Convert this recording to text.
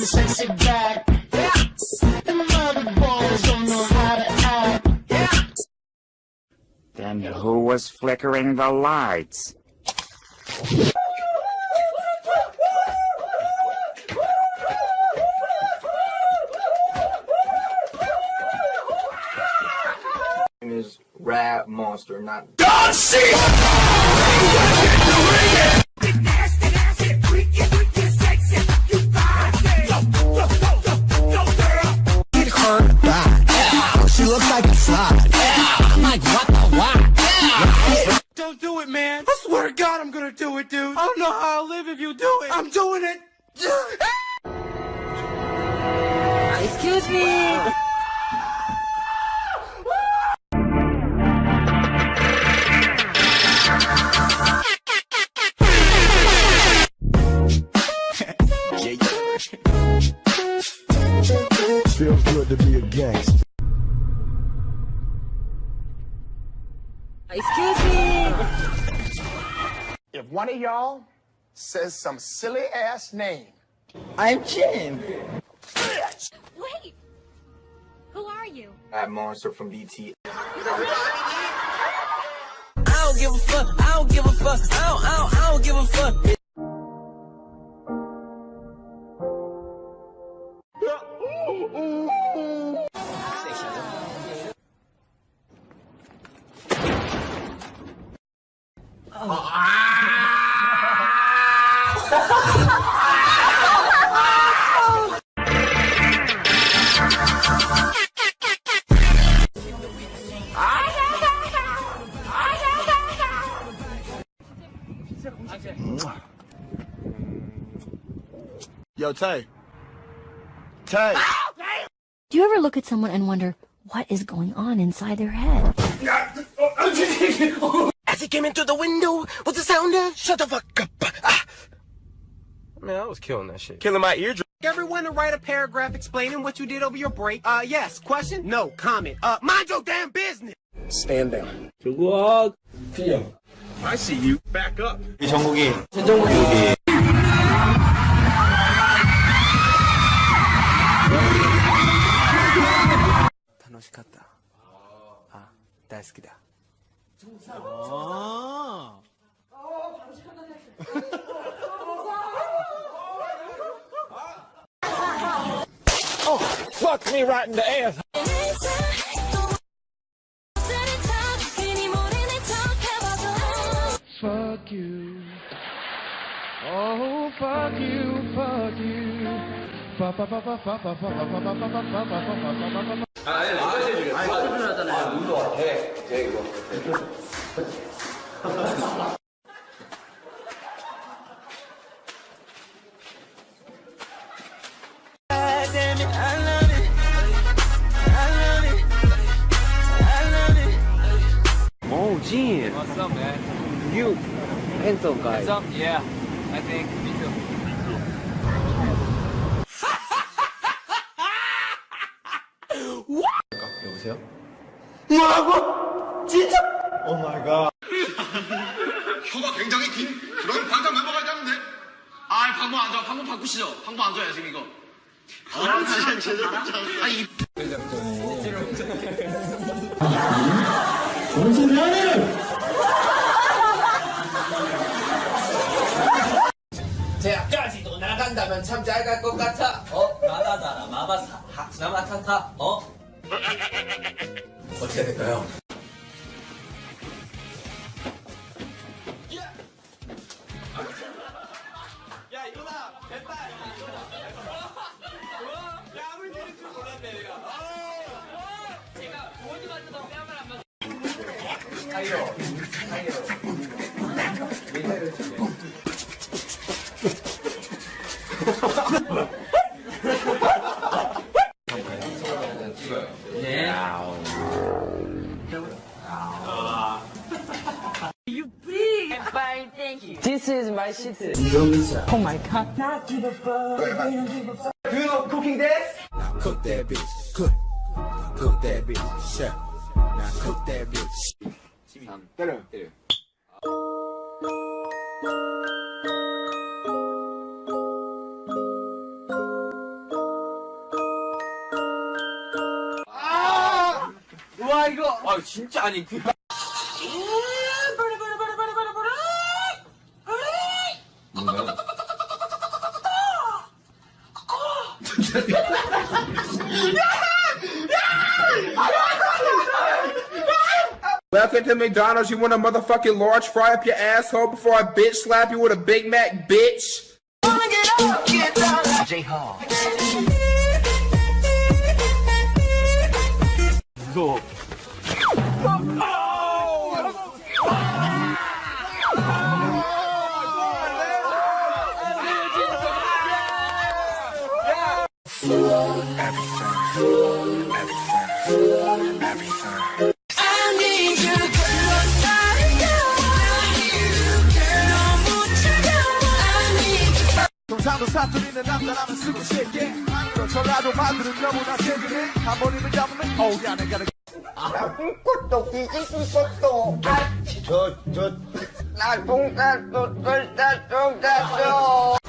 bring the sexy back. Them other boys don't know how to act. Then who was flickering the lights? is Rap Monster, not Get I don't know how I'll live if you do it. I'm doing it. Ah! Excuse me. Feels good to be a gangster. Excuse me. If one of y'all says some silly ass name, I'm Jim. Wait! Who are you? Rap Monster from BTS. I don't give a fuck. I don't give a fuck. I don't, I don't, I don't give a fuck. Yo, Tay. Tay. Do you ever look at someone and wonder what is going on inside their head? As he came into the window, what's the sound of? Shut the fuck up. Ah. Man, I was killing that shit. Killing my eardrum. Everyone to write a paragraph explaining what you did over your break. Uh, yes. Question? No. Comment. Uh, mind your damn business. stand down. I see you. Back up. 이 정국이 전정국이 여기. 다노시갔다. 아, 大好きだ. 정상. 아. 어, 바로 시간다. Oh, fuck me right in the ass. fuck you. Oh, fuck you, fuck you. Oh, Gene. What's up, man? You pencil guy. Up? Yeah, I think me too. 여보세요? 뭐라고? 진짜? 오 마이 갓. 혀가 굉장히 긴 그런 반장 멤버가 있다는데 아 방법 안 좋아 방법 바꾸시죠 방법 안 좋아요 지금 이거 아 진짜 제대로 아이 대학까지도 나간다면 참 잘 갈 것 같아. 어? 나다다라 마바사 하스나마타타. 어? 어떻게 될까요? 야 이거다 됐다 야물 들을 줄 몰랐네 내가 This is my shit. Oh my god. Not give a fuck. Do you know cooking dance? Cook that bitch. Cook. Cook that bitch. Chef. Now cook that bitch. 때려, 때려. 아 진짜 아니 그 Welcome to McDonald's. You want a motherfucking large fry up your asshole before I bitch slap you with a Big Mac, bitch? 무서워. Nah, tunggu. 나 동산도 뒤집고 있었어